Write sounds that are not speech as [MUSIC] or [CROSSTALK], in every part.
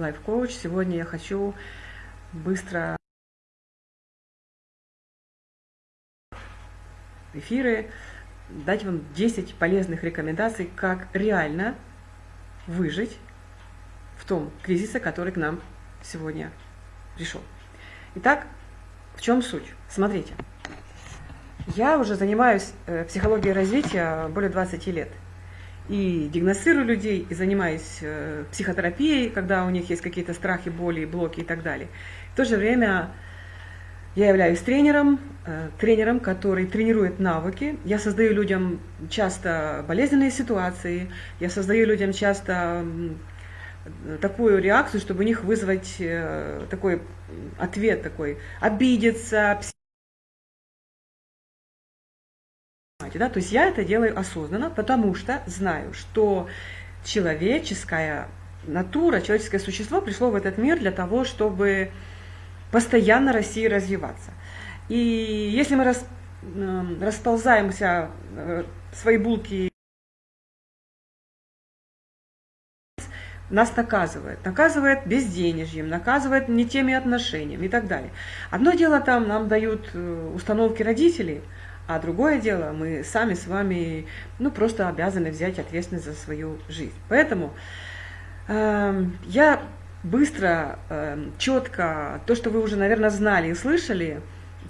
лайф-коуч. Сегодня я хочу быстро эфиры дать вам 10 полезных рекомендаций, как реально выжить в том кризисе, который к нам сегодня пришел. Итак, в чем суть? Смотрите, я уже занимаюсь э, психологией развития более 20 лет. И диагностирую людей, и занимаюсь э, психотерапией, когда у них есть какие-то страхи, боли, блоки и так далее. В то же время я являюсь тренером, э, тренером, который тренирует навыки. Я создаю людям часто болезненные ситуации, я создаю людям часто такую реакцию, чтобы у них вызвать э, такой ответ такой, обидеться, да? То есть я это делаю осознанно, потому что знаю, что человеческая натура, человеческое существо пришло в этот мир для того, чтобы постоянно расти и развиваться. И если мы рас, расползаемся, э, свои булки нас наказывает. Наказывает безденежьем, наказывает не теми отношениями и так далее. Одно дело там нам дают э, установки родителей, а другое дело мы сами с вами ну, просто обязаны взять ответственность за свою жизнь. Поэтому э, я быстро, э, четко, то, что вы уже, наверное, знали и слышали,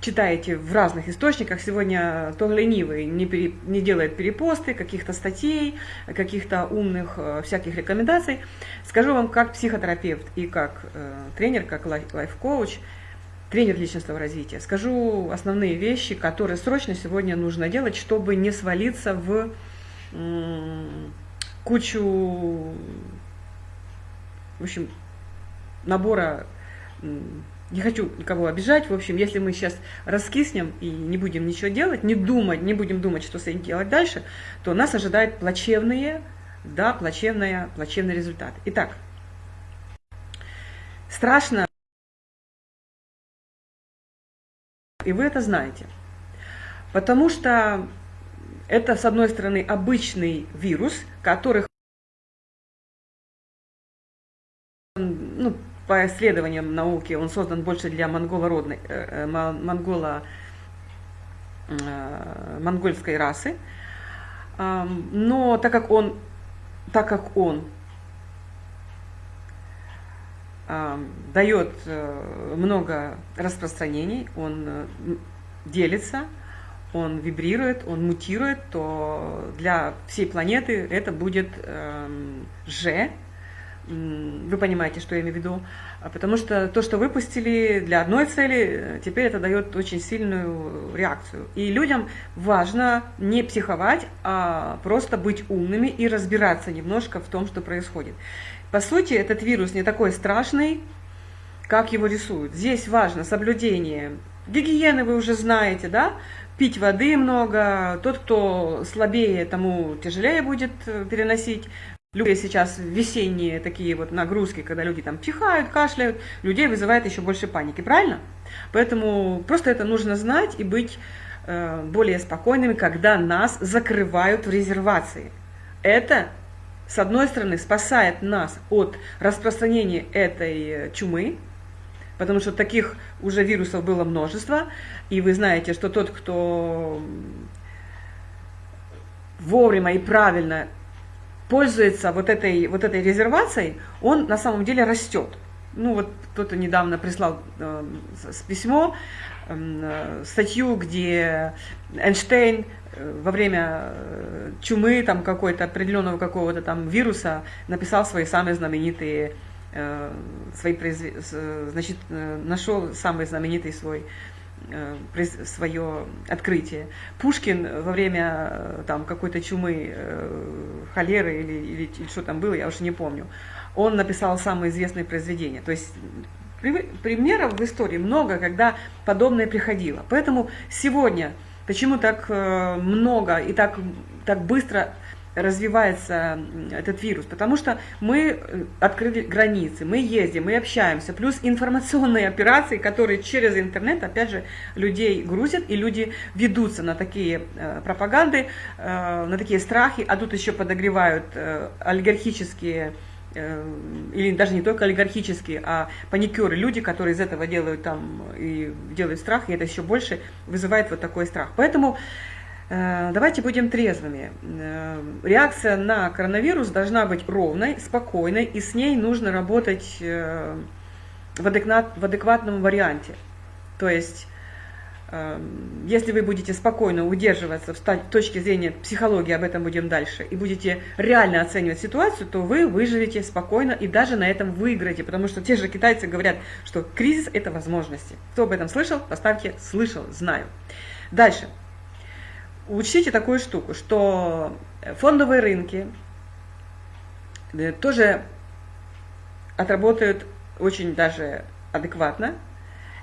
читаете в разных источниках. Сегодня то ленивый не, пере, не делает перепосты, каких-то статей, каких-то умных э, всяких рекомендаций. Скажу вам, как психотерапевт и как э, тренер, как лайф-коуч, тренер личностного развития, скажу основные вещи, которые срочно сегодня нужно делать, чтобы не свалиться в кучу, в общем, набора не хочу никого обижать. В общем, если мы сейчас раскиснем и не будем ничего делать, не думать, не будем думать, что с этим делать дальше, то нас ожидают плачевные, да, плачевные, плачевный результат. Итак, страшно, и вы это знаете, потому что это, с одной стороны, обычный вирус, который ну, по исследованиям науки он создан больше для монголородной, э, э монголо, э, монгольской расы. Но так как он, так как он дает э, много распространений, он э, делится, он вибрирует, он мутирует, то для всей планеты это будет э, Ж, вы понимаете, что я имею в виду. А потому что то, что выпустили для одной цели, теперь это дает очень сильную реакцию. И людям важно не психовать, а просто быть умными и разбираться немножко в том, что происходит. По сути, этот вирус не такой страшный, как его рисуют. Здесь важно соблюдение гигиены, вы уже знаете, да? Пить воды много, тот, кто слабее, тому тяжелее будет э, переносить Любые сейчас весенние такие вот нагрузки, когда люди там чихают, кашляют, людей вызывает еще больше паники, правильно? Поэтому просто это нужно знать и быть э, более спокойными, когда нас закрывают в резервации. Это, с одной стороны, спасает нас от распространения этой чумы, потому что таких уже вирусов было множество, и вы знаете, что тот, кто вовремя и правильно пользуется вот этой, вот этой резервацией, он на самом деле растет. Ну вот кто-то недавно прислал э, письмо, эм, э, статью, где Эйнштейн э, во время э, чумы там какой-то определенного какого-то там вируса написал свои самые знаменитые э, свои произве... значит э, нашел самый знаменитый свой свое открытие. Пушкин во время э, там какой-то чумы, э, холеры или, или, или что там было, я уже не помню, он написал самые известные произведения. То есть примеров в истории много, когда подобное приходило. Поэтому сегодня почему так много и так, так быстро развивается этот вирус, потому что мы э, открыли границы, мы ездим, мы общаемся, плюс информационные операции, которые через интернет, опять же, людей грузят, и люди ведутся на такие э, пропаганды, э, на такие страхи, а тут еще подогревают олигархические или даже не только олигархические, а паникеры, люди, которые из этого делают там и делают страх, и это еще больше вызывает вот такой страх. Поэтому давайте будем трезвыми. Э, реакция на коронавирус должна быть ровной, спокойной, и с ней нужно работать в, адекват, в адекватном варианте. То есть если вы будете спокойно удерживаться с точки зрения психологии, об этом будем дальше, и будете реально оценивать ситуацию, то вы выживете спокойно и даже на этом выиграете, потому что те же китайцы говорят, что кризис – это возможности. Кто об этом слышал, поставьте «слышал», «знаю». Дальше. Учтите такую штуку, что фондовые рынки э, тоже отработают очень даже адекватно,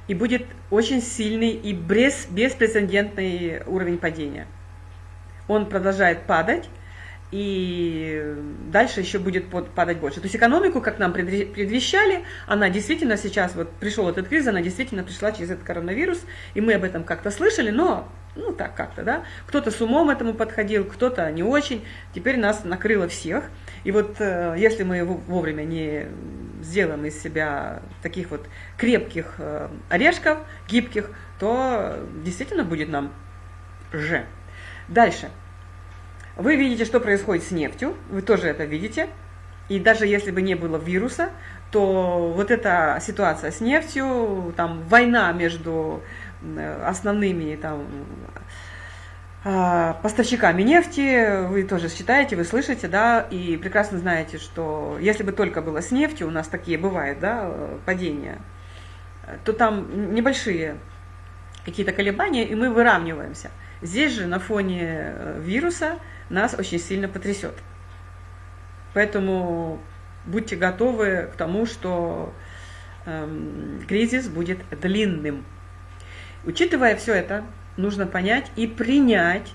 и будет очень сильный и без, беспрецедентный уровень падения. Он продолжает падать, и дальше еще будет падать больше. То есть экономику, как нам предвещали, она действительно сейчас, вот пришел этот кризис, она действительно пришла через этот коронавирус, и мы об этом как-то слышали, но, ну так как-то, да, кто-то с умом этому подходил, кто-то не очень, теперь нас накрыло всех. И вот э, если мы вовремя не сделаем из себя таких вот крепких э, орешков, гибких, то действительно будет нам же. Дальше. Вы видите, что происходит с нефтью, вы тоже это видите. И даже если бы не было вируса, то вот эта ситуация с нефтью, там война между основными там, а, поставщиками нефти, вы тоже считаете, вы слышите, да, и прекрасно знаете, что если бы только было с нефтью, у нас такие бывают, да, падения, то там небольшие какие-то колебания, и мы выравниваемся. Здесь же на фоне э, вируса нас очень сильно потрясет. Поэтому будьте готовы к тому, что эм, кризис будет длинным. Учитывая все это, нужно понять и принять,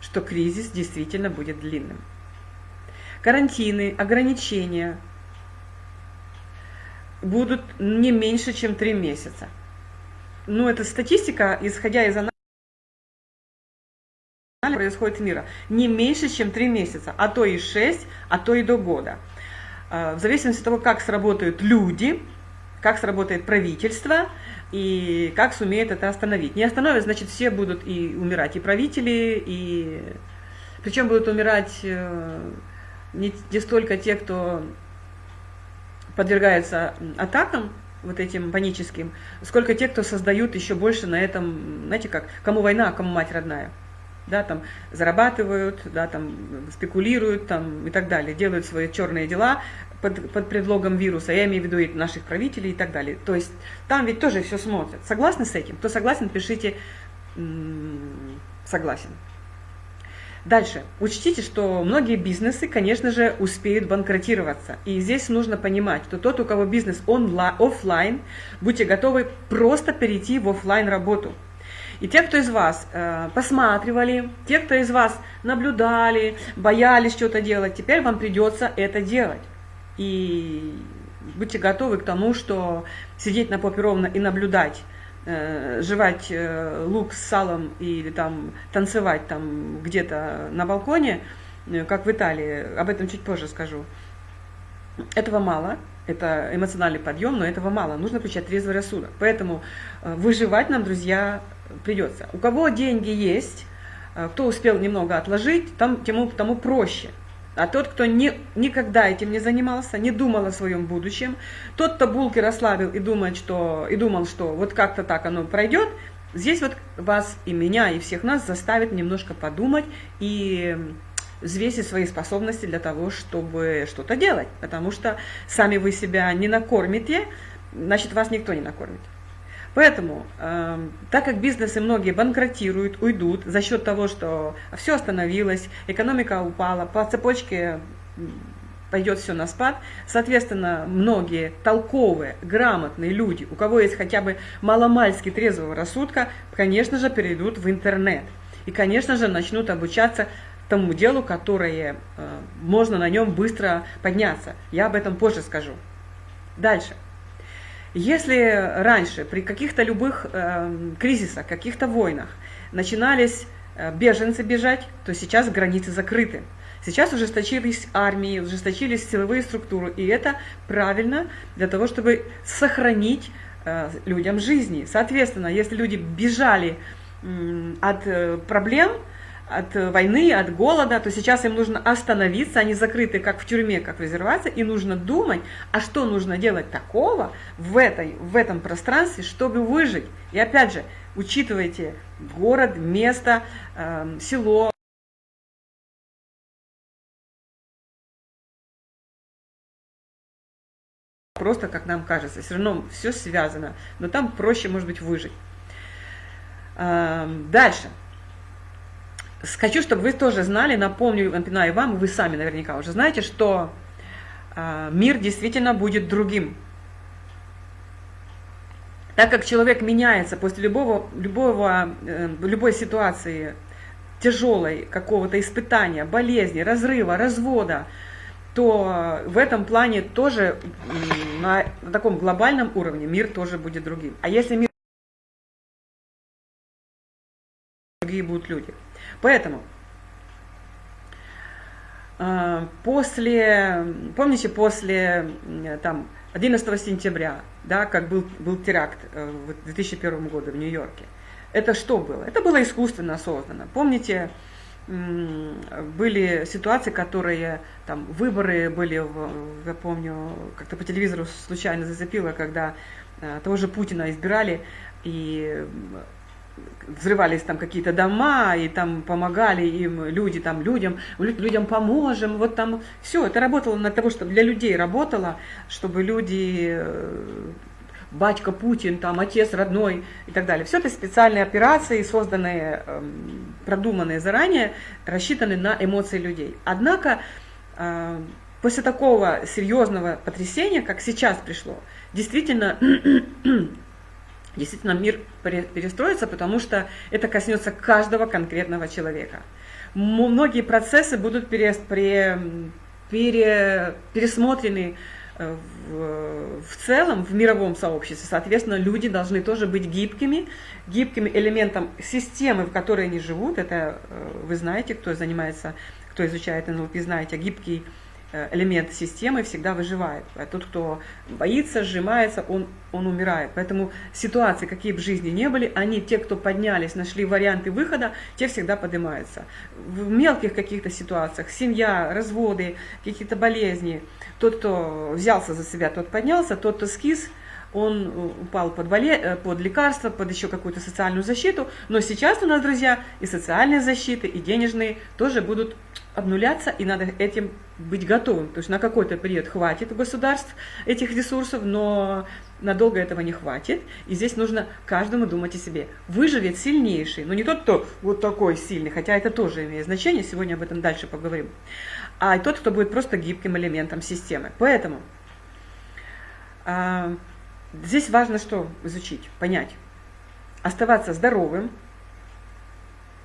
что кризис действительно будет длинным. Карантины, ограничения будут не меньше, чем три месяца. Ну, это статистика, исходя из анализа происходит мира. Не меньше, чем 3 месяца, а то и 6, а то и до года. А, в зависимости от того, как сработают люди, как сработает правительство и как сумеет это остановить. Не остановит, значит, все будут и умирать, и правители, и... Причем будут умирать э, не, не столько те, кто подвергается атакам, вот этим паническим, сколько те, кто создают еще больше на этом, знаете как, кому война, а кому мать родная да, там зарабатывают, да, там спекулируют там, и так далее, делают свои черные дела под, под предлогом вируса, я имею в виду и наших правителей и так далее. То есть там ведь тоже все смотрят. Согласны с этим? Кто согласен, пишите согласен. Дальше. Учтите, что многие бизнесы, конечно же, успеют банкротироваться. И здесь нужно понимать, что тот, у кого бизнес онлайн, офлайн, будьте готовы просто перейти в офлайн работу. И те, кто из вас э, посматривали, те, кто из вас наблюдали, боялись что-то делать, теперь вам придется это делать. И будьте готовы к тому, что сидеть на попе ровно и наблюдать, э, жевать э, лук с салом или там танцевать там где-то на балконе, э, как в Италии, об этом чуть позже скажу. Этого мало, это эмоциональный подъем, но этого мало. Нужно включать трезвый рассудок. Поэтому выживать нам, друзья, придется. У кого деньги есть, кто успел немного отложить, там, тому, тому проще. А тот, кто не, никогда этим не занимался, не думал о своем будущем, тот, кто булки расслабил и, думает, что, и думал, что вот как-то так оно пройдет, здесь вот вас и меня, и всех нас заставит немножко подумать и взвесить свои способности для того, чтобы что-то делать. Потому что сами вы себя не накормите, значит, вас никто не накормит. Поэтому, э, так как бизнесы многие банкротируют, уйдут за счет того, что все остановилось, экономика упала, по цепочке пойдет все на спад. Соответственно, многие толковые, грамотные люди, у кого есть хотя бы маломальски трезвого рассудка, конечно же, перейдут в интернет. И, конечно же, начнут обучаться тому делу, которое э, можно на нем быстро подняться. Я об этом позже скажу. Дальше. Если раньше при каких-то любых э, кризисах, каких-то войнах начинались э, беженцы бежать, то сейчас границы закрыты. Сейчас ужесточились армии, ужесточились силовые структуры, и это правильно для того, чтобы сохранить э, людям жизни. Соответственно, если люди бежали от э, проблем, от войны, от голода, то сейчас им нужно остановиться, они закрыты как в тюрьме, как в резервации, и нужно думать, а что нужно делать такого в, этой, в этом пространстве, чтобы выжить. И опять же, учитывайте город, место, э, село, просто, как нам кажется. Все равно все связано, но там проще, может быть, выжить. Дальше. Хочу, чтобы вы тоже знали, напомню, напоминаю вам, вы сами наверняка уже знаете, что а, мир действительно будет другим. Так как человек меняется после любого, любого, э, любой ситуации тяжелой, какого-то испытания, болезни, разрыва, развода, то в этом плане тоже на, на таком глобальном уровне мир тоже будет другим. А если мир будут люди. Поэтому а, после, помните, после там, 11 сентября, да, как был, был теракт э, в 2001 году в Нью-Йорке, это что было? Это было искусственно создано. Помните, были ситуации, которые, там, выборы были, в, я помню, как-то по телевизору случайно зацепило, когда э, того же Путина избирали, и взрывались там какие-то дома, и там помогали им люди, там людям, людям поможем, вот там все, это работало на того, чтобы для людей работало, чтобы люди, э, батька Путин, там отец родной и так далее. Все это специальные операции, созданные, эм, продуманные заранее, рассчитаны на эмоции людей. Однако э, после такого серьезного потрясения, как сейчас пришло, действительно действительно мир перестроится, потому что это коснется каждого конкретного человека. Многие процессы будут пере, пере, пере, пересмотрены э, в, в целом в мировом сообществе. Соответственно, люди должны тоже быть гибкими, гибким элементом системы, в которой они живут. Это э, вы знаете, кто занимается, кто изучает НЛП, знаете, гибкий элемент системы всегда выживает. А тот, кто боится, сжимается, он, он умирает. Поэтому ситуации, какие бы в жизни не были, они, те, кто поднялись, нашли варианты выхода, те всегда поднимаются. В мелких каких-то ситуациях, семья, разводы, какие-то болезни, тот, кто взялся за себя, тот поднялся, тот, кто скис, он упал под, боле... Э, под лекарства, под еще какую-то социальную защиту. Но сейчас у нас, друзья, и социальные защиты, и денежные тоже будут обнуляться, и надо этим быть готовым. То есть на какой-то период хватит у государств этих ресурсов, но надолго этого не хватит. И здесь нужно каждому думать о себе. Выживет сильнейший, но не тот, кто вот такой сильный, хотя это тоже имеет значение, сегодня об этом дальше поговорим, а тот, кто будет просто гибким элементом системы. Поэтому а, здесь важно что изучить, понять. Оставаться здоровым,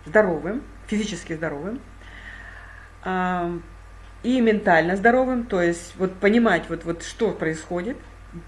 здоровым, физически здоровым, и ментально здоровым, то есть вот понимать, вот, вот что происходит,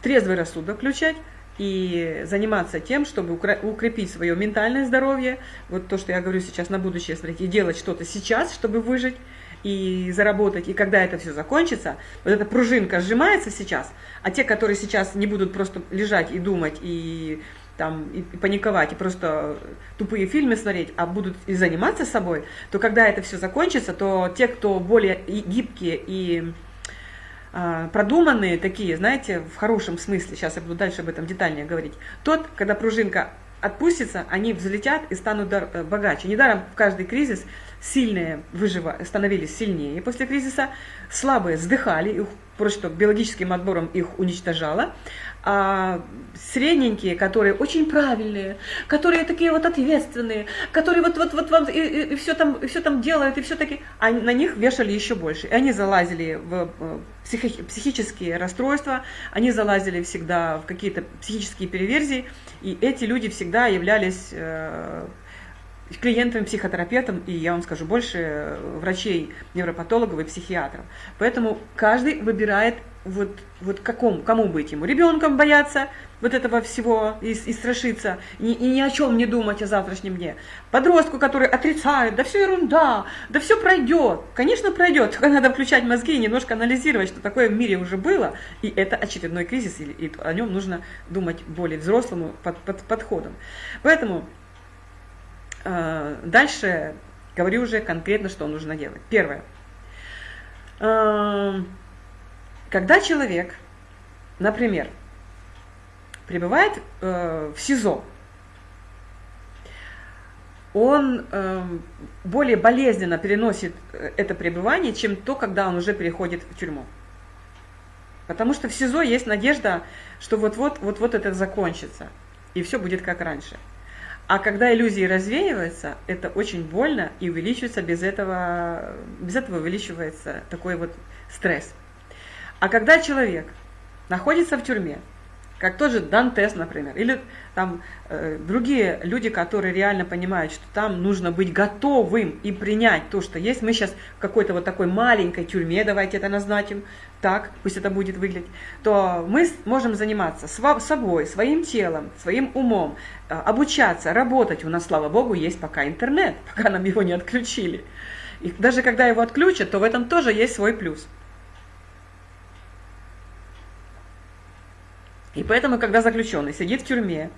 трезвый рассудок включать и заниматься тем, чтобы укрепить свое ментальное здоровье, вот то, что я говорю сейчас на будущее, смотрите, и делать что-то сейчас, чтобы выжить и заработать, и когда это все закончится, вот эта пружинка сжимается сейчас, а те, которые сейчас не будут просто лежать и думать, и там и, и паниковать, и просто тупые фильмы смотреть, а будут и заниматься собой, то когда это все закончится, то те, кто более гибкие и а, продуманные такие, знаете, в хорошем смысле, сейчас я буду дальше об этом детальнее говорить, тот, когда пружинка отпустится, они взлетят и станут э, богаче. Недаром в каждый кризис сильные выжива, становились сильнее после кризиса, слабые сдыхали, их просто биологическим отбором их уничтожало, а средненькие, которые очень правильные, которые такие вот ответственные, которые вот вот вот вам и, и, и все там и все там делают и все таки, а на них вешали еще больше. И они залазили в психи, психические расстройства, они залазили всегда в какие-то психические переверзии, и эти люди всегда являлись э, клиентам, психотерапевтам, и я вам скажу больше, врачей, невропатологов и психиатров. Поэтому каждый выбирает вот, вот какому, кому быть ему. Ребенком бояться вот этого всего и, и страшиться, и, и ни о чем не думать о завтрашнем дне. Подростку, который отрицает, да все ерунда, да все пройдет. Конечно, пройдет, только надо включать мозги и немножко анализировать, что такое в мире уже было, и это очередной кризис, и, и о нем нужно думать более взрослым под, под, подходом. Поэтому Э, дальше говорю уже конкретно, что нужно делать. Первое. Э, когда человек, например, пребывает э, в СИЗО, он более болезненно переносит это пребывание, чем то, когда он уже переходит в тюрьму. Потому что в СИЗО есть надежда, что вот-вот вот-вот это закончится, и все будет как раньше. А когда иллюзии развеиваются, это очень больно и увеличивается без этого, без этого увеличивается такой вот стресс. А когда человек находится в тюрьме, как тот же Дантес, например, или там э, другие люди, которые реально понимают, что там нужно быть готовым и принять то, что есть. Мы сейчас в какой-то вот такой маленькой тюрьме, давайте это назначим, так, пусть это будет выглядеть, то мы можем заниматься собой, своим телом, своим умом, э, обучаться, работать. У нас, слава богу, есть пока интернет, [LAUGHS] пока нам его не отключили. И даже когда его отключат, то в этом тоже есть свой плюс. И поэтому, когда заключенный сидит в тюрьме,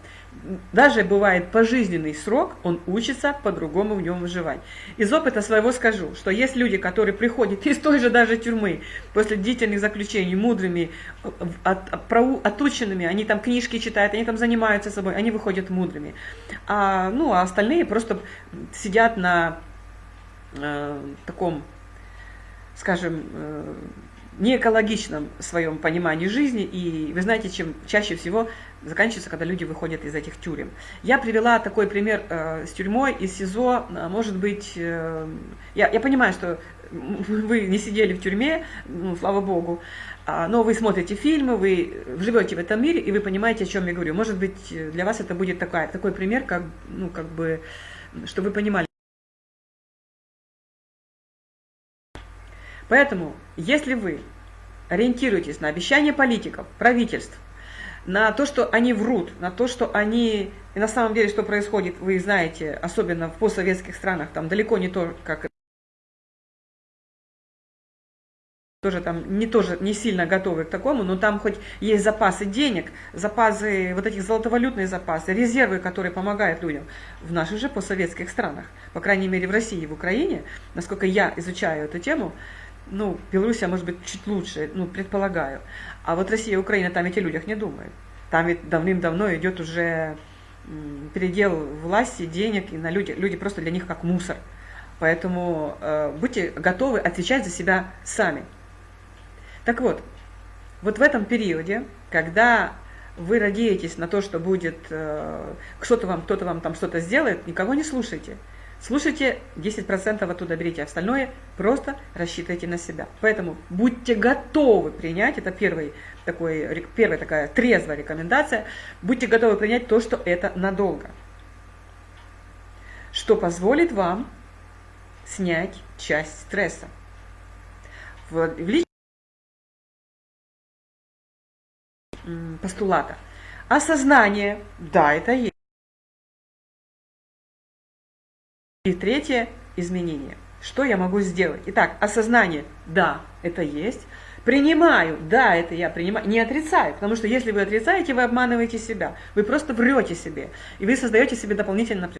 даже бывает пожизненный срок, он учится по-другому в нем выживать. Из опыта своего скажу, что есть люди, которые приходят из той же даже тюрьмы, после длительных заключений, мудрыми, от, от, отученными, они там книжки читают, они там занимаются собой, они выходят мудрыми. А, ну, а остальные просто сидят на э, таком, скажем, э, неэкологичном своем понимании жизни, и вы знаете, чем чаще всего заканчивается, когда люди выходят из этих тюрем. Я привела такой пример э, с тюрьмой, из СИЗО, э, может быть, э, я, я понимаю, что вы не сидели в тюрьме, ну, слава богу, а, но вы смотрите фильмы, вы живете в этом мире, и вы понимаете, о чем я говорю. Может быть, для вас это будет такой, такой пример, как, ну, как бы, чтобы вы понимали. Поэтому, если вы ориентируетесь на обещания политиков, правительств, на то, что они врут, на то, что они... И на самом деле, что происходит, вы знаете, особенно в постсоветских странах, там далеко не то, как... тоже там не тоже не сильно готовы к такому, но там хоть есть запасы денег, запасы, вот этих золотовалютные запасы, резервы, которые помогают людям в наших же постсоветских странах, по крайней мере в России и в Украине, насколько я изучаю эту тему, ну, Белоруссия, может быть, чуть лучше, ну, предполагаю. А вот Россия и Украина, там о людях не думают. Там ведь давным-давно идет уже передел власти, денег, и на люди, люди просто для них как мусор. Поэтому э, будьте готовы отвечать за себя сами. Так вот, вот в этом периоде, когда вы надеетесь на то, что будет, э, кто-то вам, кто-то вам там что-то сделает, никого не слушайте. Слушайте, 10% оттуда берите, остальное просто рассчитывайте на себя. Поэтому будьте готовы принять, это первый такой, первая такая трезвая рекомендация, будьте готовы принять то, что это надолго. Что позволит вам снять часть стресса. В, в постулата. Осознание, да, это есть. И третье – изменение. Что я могу сделать? Итак, осознание – да, это есть. Принимаю, да, это я принимаю, не отрицаю, потому что если вы отрицаете, вы обманываете себя, вы просто врете себе, и вы создаете себе дополнительное напряжение.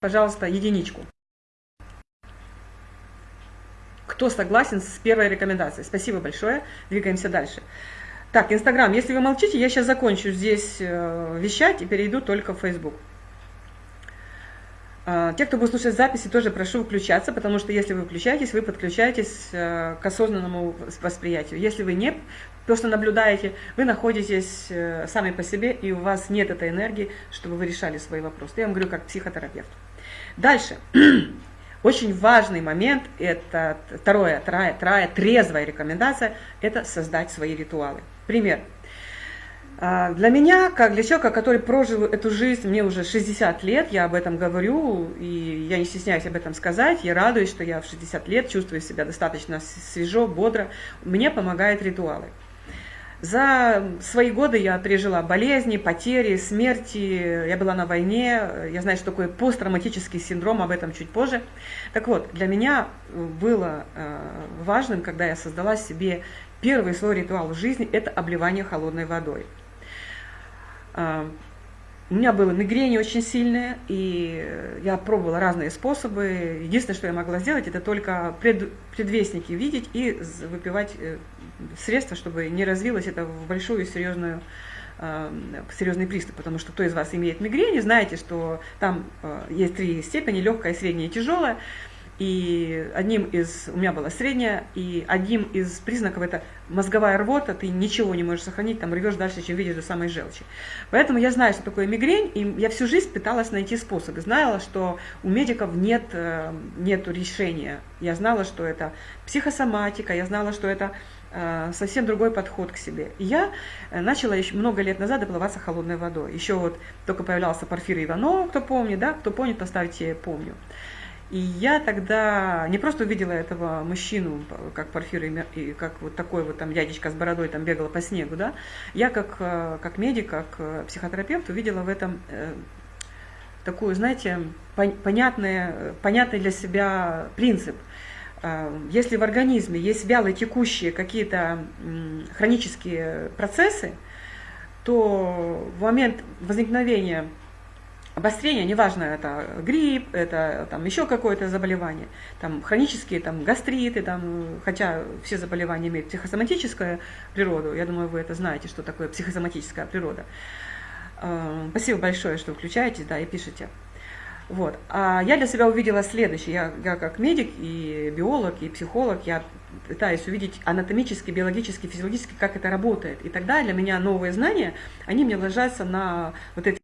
Пожалуйста, единичку. Кто согласен с первой рекомендацией? Спасибо большое. Двигаемся дальше. Так, Инстаграм. Если вы молчите, я сейчас закончу здесь э, вещать и перейду только в Фейсбук. А, те, кто будет слушать записи, тоже прошу включаться, потому что если вы включаетесь, вы подключаетесь э, к осознанному восприятию. Если вы не просто наблюдаете, вы находитесь э, сами по себе, и у вас нет этой энергии, чтобы вы решали свои вопросы. Я вам говорю как психотерапевт. Дальше. [CLEARS THROAT] Очень важный момент, это второе, вторая, вторая трезвая рекомендация, это создать свои ритуалы. Пример. А, для меня, как для человека, который прожил эту жизнь, мне уже 60 лет, я об этом говорю, и я не стесняюсь об этом сказать, я радуюсь, что я в 60 лет чувствую себя достаточно свежо, бодро, мне помогают ритуалы. За свои годы я пережила болезни, потери, смерти, я была на войне, я знаю, что такое посттравматический синдром, об этом чуть позже. Так вот, для меня было э, важным, когда я создала себе первый свой ритуал в жизни, это обливание холодной водой. Э, у меня было мигрень очень сильная, и я пробовала разные способы. Единственное, что я могла сделать, это только пред, предвестники видеть и выпивать э, средства, чтобы не развилось это в большую серьезную э, серьезный приступ, потому что кто из вас имеет мигрень, знаете, что там э, есть три степени, легкая, средняя и тяжелая. И одним из, у меня была средняя, и одним из признаков это мозговая рвота, ты ничего не можешь сохранить, там рвешь дальше, чем видишь до самой желчи. Поэтому я знаю, что такое мигрень, и я всю жизнь пыталась найти способы. Знала, что у медиков нет э, нету решения. Я знала, что это психосоматика, я знала, что это э, совсем другой подход к себе. Я э, начала еще много лет назад доплываться холодной водой. Еще вот только появлялся Порфир Иванов, кто помнит, да, кто помнит, поставьте «помню». И я тогда не просто увидела этого мужчину, как Порфир, и как вот такой вот там дядечка с бородой там бегала по снегу, да, я как, э, как медик, как э, психотерапевт увидела в этом э, такую, знаете, понятный, понятный для себя принцип. Если в организме есть вялые текущие какие-то хронические процессы, то в момент возникновения обострение, неважно, это грипп, это там еще какое-то заболевание, там хронические там гастриты, там, хотя все заболевания имеют психосоматическую природу, я думаю, вы это знаете, что такое психосоматическая природа. Э, спасибо большое, что включаетесь, да, и пишете. Вот. А я для себя увидела следующее. Я, я как медик и биолог, и психолог, я пытаюсь увидеть анатомически, биологически, физиологически, как это работает. И тогда для меня новые знания, они мне ложатся на вот эти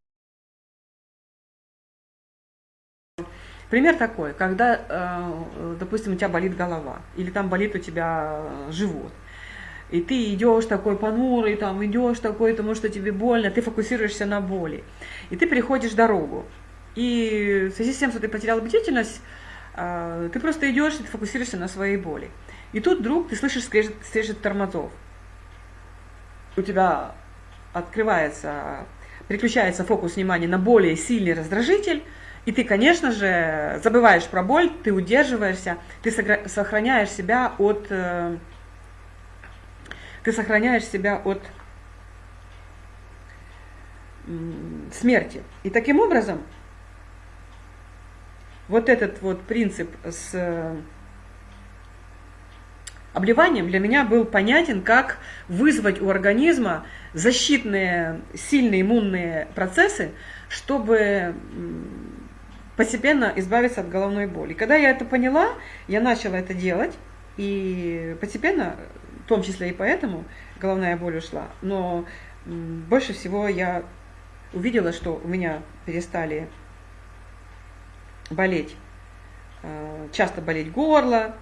Пример такой, когда, э, допустим, у тебя болит голова, или там болит у тебя живот, и ты идешь такой понурый, там идешь такой, потому что тебе больно, ты фокусируешься на боли, и ты переходишь дорогу. И в связи с тем, что ты потерял бдительность, э, ты просто идешь и ты фокусируешься на своей боли. И тут вдруг ты слышишь скрежет, скрежет тормозов. У тебя открывается, переключается фокус внимания на более сильный раздражитель, и ты, конечно же, забываешь про боль, ты удерживаешься, ты сохраняешь себя от, э, ты сохраняешь себя от смерти. И таким образом, вот этот вот принцип с э, обливанием для меня был понятен, как вызвать у организма защитные, сильные иммунные процессы, чтобы постепенно избавиться от головной боли. Когда я это поняла, я начала это делать, и постепенно, в том числе и поэтому, головная боль ушла. Но больше всего я увидела, что у меня перестали болеть, э, часто болеть горло,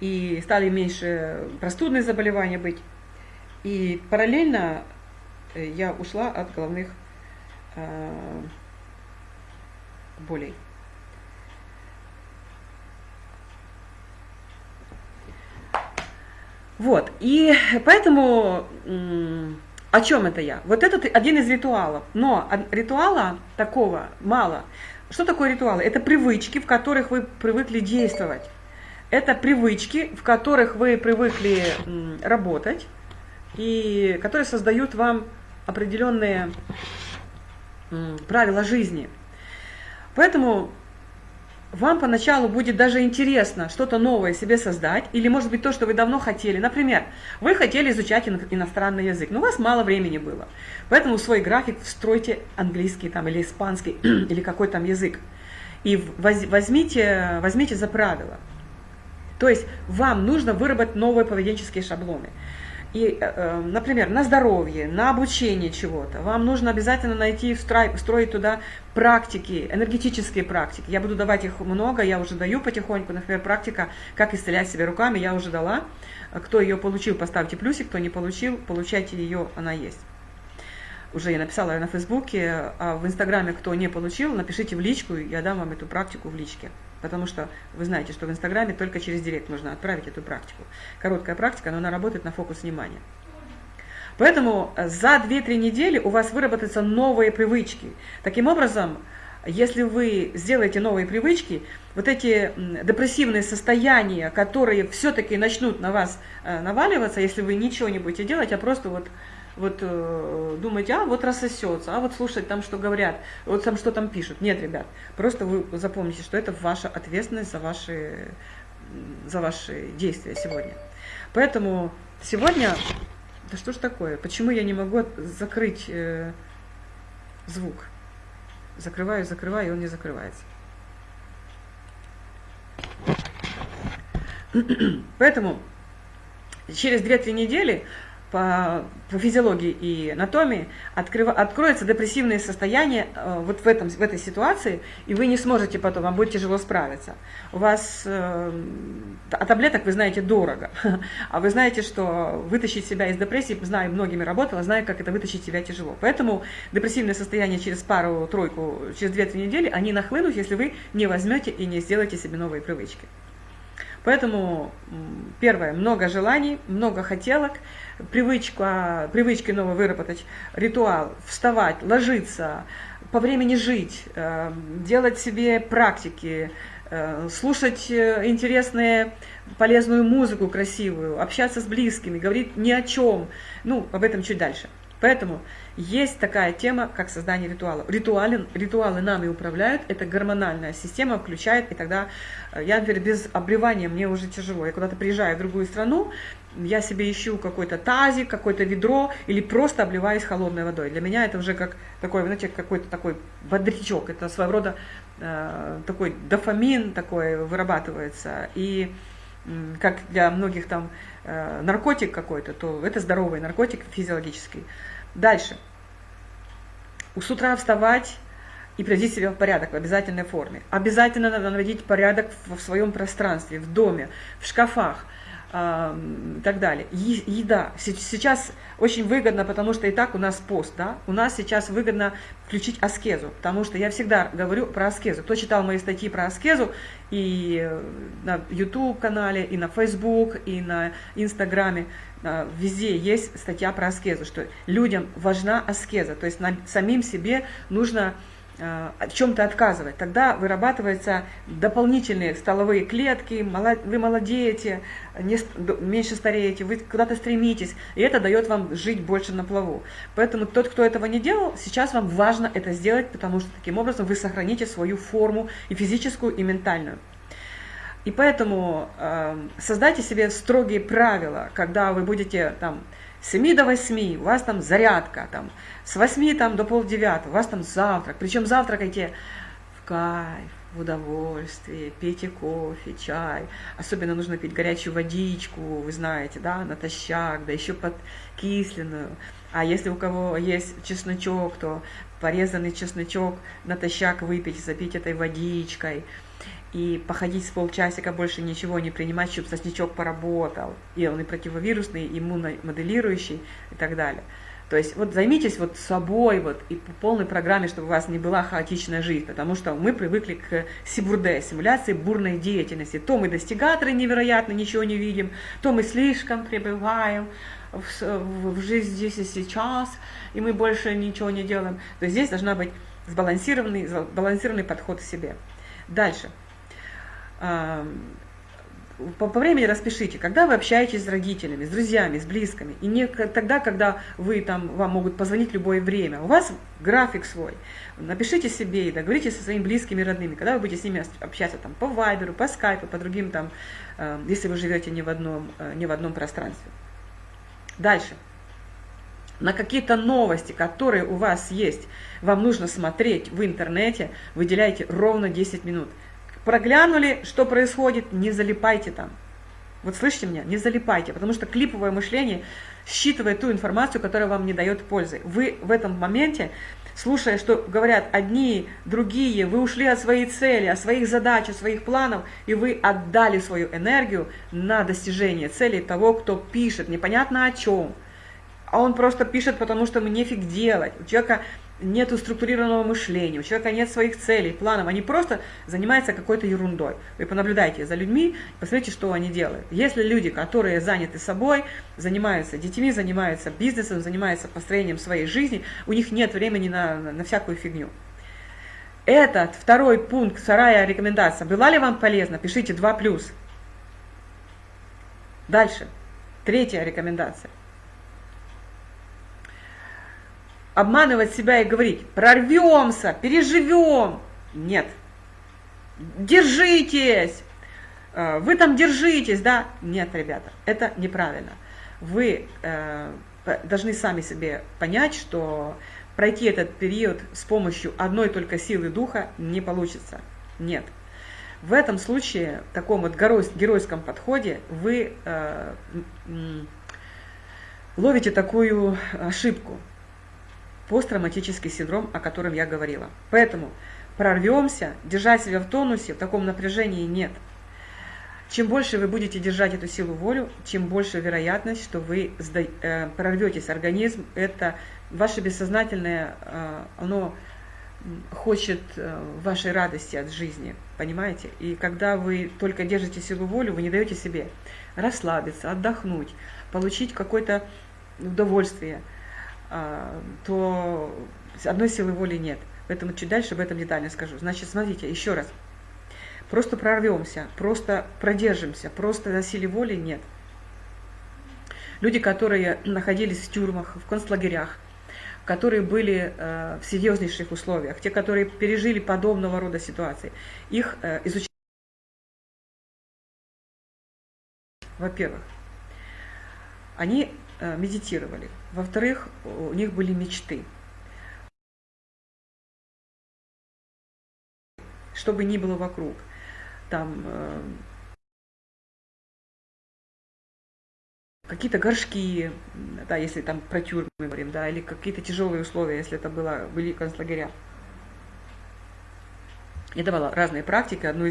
и стали меньше простудные заболевания быть. И параллельно э, я ушла от головных Э, болей. Вот, и поэтому о чем это я? Вот это один из ритуалов, но ритуала такого мало. Что такое ритуалы? Это привычки, в которых вы привыкли действовать. Это привычки, в которых вы привыкли работать, и которые создают вам определенные правила жизни. Поэтому вам поначалу будет даже интересно что-то новое себе создать, или может быть то, что вы давно хотели. Например, вы хотели изучать иностранный язык, но у вас мало времени было. Поэтому в свой график встройте английский там, или испанский, [CLEARS THROAT] или какой там язык. И возьмите, возьмите за правило. То есть вам нужно выработать новые поведенческие шаблоны. И, э, э, например, на здоровье, на обучение чего-то, вам нужно обязательно найти, встроить туда практики, энергетические практики. Я буду давать их много, я уже даю потихоньку. Например, практика «Как исцелять себя руками» я уже дала. Кто ее получил, поставьте плюсик, кто не получил, получайте ее, она есть. Уже я написала на Фейсбуке, а в Инстаграме, кто не получил, напишите в личку, я дам вам эту практику в личке. Потому что вы знаете, что в Инстаграме только через директ можно отправить эту практику. Короткая практика, но она работает на фокус внимания. Поэтому за 2-3 недели у вас выработаются новые привычки. Таким образом, если вы сделаете новые привычки, вот эти депрессивные состояния, которые все-таки начнут на вас э, наваливаться, если вы ничего не будете делать, а просто вот, вот э, думаете, а вот рассосется, а вот слушать там, что говорят, вот там что там пишут. Нет, ребят, просто вы запомните, что это ваша ответственность за ваши, за ваши действия сегодня. Поэтому сегодня, да что ж такое, почему я не могу закрыть э, звук? Закрываю, закрываю, и он не закрывается. [CLEARS THROAT] Поэтому через 2-3 недели по, по физиологии и анатомии открыв, откроется депрессивное состояние э, вот в, этом, в этой ситуации, и вы не сможете потом, вам будет тяжело справиться. У вас э, а таблеток, вы знаете, дорого, [LAUGHS] а вы знаете, что вытащить себя из депрессии, знаю, многими работала, знаю, как это вытащить себя тяжело. Поэтому депрессивное состояние через пару-тройку, через 2-3 недели, они нахлынут, если вы не возьмете и не сделаете себе новые привычки. Поэтому, первое, много желаний, много хотелок, привычка, привычки новые выработать, ритуал, вставать, ложиться, по времени жить, э, делать себе практики, э, слушать э, интересные, полезную музыку красивую, общаться с близкими, говорить ни о чем. Ну, об этом чуть дальше. Поэтому есть такая тема, как создание ритуалов. Ритуалы, ритуалы нами управляют, это гормональная система включает, и тогда я, например, без обревания мне уже тяжело. Я куда-то приезжаю в другую страну, я себе ищу какой-то тазик, какое-то ведро или просто обливаюсь холодной водой. Для меня это уже как такой, знаете, какой-то такой бодрячок. Это своего рода э, такой дофамин такой вырабатывается. И э, как для многих там э, наркотик какой-то, то это здоровый наркотик физиологический. Дальше. С утра вставать и приводить себя в порядок в обязательной форме. Обязательно надо наводить порядок в своем пространстве, в доме, в шкафах и так далее. Еда. Сейчас очень выгодно, потому что и так у нас пост, да, у нас сейчас выгодно включить аскезу, потому что я всегда говорю про аскезу. Кто читал мои статьи про аскезу и э, на YouTube-канале, и на Facebook, и на Инстаграме, э, везде есть статья про аскезу, что людям важна аскеза, то есть самим себе нужно в э, чем-то отказывать. Тогда вырабатываются дополнительные столовые клетки, вы молодеете, меньше стареете, вы куда-то стремитесь, и это дает вам жить больше на плаву. Поэтому тот, кто этого не делал, сейчас вам важно это сделать, потому что таким образом вы сохраните свою форму и физическую, и ментальную. И поэтому э, создайте себе строгие правила, когда вы будете там с 7 до 8 у вас там зарядка, там, с 8 там, до полдевятого у вас там завтрак. Причем завтракайте в кайф, в удовольствие, пейте кофе, чай. Особенно нужно пить горячую водичку, вы знаете, да, натощак, да еще подкисленную. А если у кого есть чесночок, то порезанный чесночок натощак выпить, запить этой водичкой – и походить с полчасика, больше ничего не принимать, чтобы сосничок поработал. И он и противовирусный, и иммуномоделирующий и так далее. То есть вот займитесь вот собой вот, и по полной программе, чтобы у вас не была хаотичная жизнь, потому что мы привыкли к сибурде, симуляции бурной деятельности. То мы достигаторы невероятно, ничего не видим, то мы слишком пребываем в, в, в жизни здесь и сейчас, и мы больше ничего не делаем. То есть здесь должна быть сбалансированный, сбалансированный подход к себе. Дальше по, по времени распишите, когда вы общаетесь с родителями, с друзьями, с близкими, и не тогда, когда вы там, вам могут позвонить любое время. У вас график свой. Напишите себе и договоритесь со своими близкими, родными, когда вы будете с ними общаться там, по вайберу, по скайпу, по другим там, э, если вы живете не в одном, э, не в одном пространстве. Дальше. На какие-то новости, которые у вас есть, вам нужно смотреть в интернете, выделяйте ровно 10 минут. Проглянули, что происходит, не залипайте там. Вот слышите меня? Не залипайте, потому что клиповое мышление считывает ту информацию, которая вам не дает пользы. Вы в этом моменте, слушая, что говорят одни, другие, вы ушли от своей цели, от своих задач, от своих планов, и вы отдали свою энергию на достижение цели того, кто пишет, непонятно о чем. А он просто пишет, потому что ему нефиг делать. У человека нет структурированного мышления, у человека нет своих целей, планов, они просто занимаются какой-то ерундой. Вы понаблюдайте за людьми, посмотрите, что они делают. Если люди, которые заняты собой, занимаются детьми, занимаются бизнесом, занимаются построением своей жизни, у них нет времени на, на, всякую фигню. Этот второй пункт, вторая рекомендация, была ли вам полезна? Пишите 2+. Дальше. Третья рекомендация обманывать себя и говорить, прорвемся, переживем. Нет. Держитесь. Э, вы там держитесь, да? Нет, ребята, это неправильно. Вы э, должны сами себе понять, что пройти этот период с помощью одной только силы духа не получится. Нет. В этом случае, в таком вот геройском подходе, вы э, ловите такую ошибку – посттравматический синдром, о котором я говорила. Поэтому прорвемся, держать себя в тонусе, в таком напряжении нет. Чем больше вы будете держать эту силу волю, чем больше вероятность, что вы э, прорветесь. Организм – это ваше бессознательное, э, оно хочет э, вашей радости от жизни, понимаете? И когда вы только держите силу волю, вы не даете себе расслабиться, отдохнуть, получить какое-то удовольствие – то одной силы воли нет. Поэтому чуть дальше об этом детально скажу. Значит, смотрите, еще раз. Просто прорвемся, просто продержимся, просто на силе воли нет. Люди, которые находились в тюрьмах, в концлагерях, которые были э, в серьезнейших условиях, те, которые пережили подобного рода ситуации, их э, изучали. Во-первых, они медитировали, во-вторых, у них были мечты. Что бы ни было вокруг, там э, какие-то горшки, да, если там про тюрьмы говорим, да, или какие-то тяжелые условия, если это было, были концлагеря. Я давала разные практики, одну из них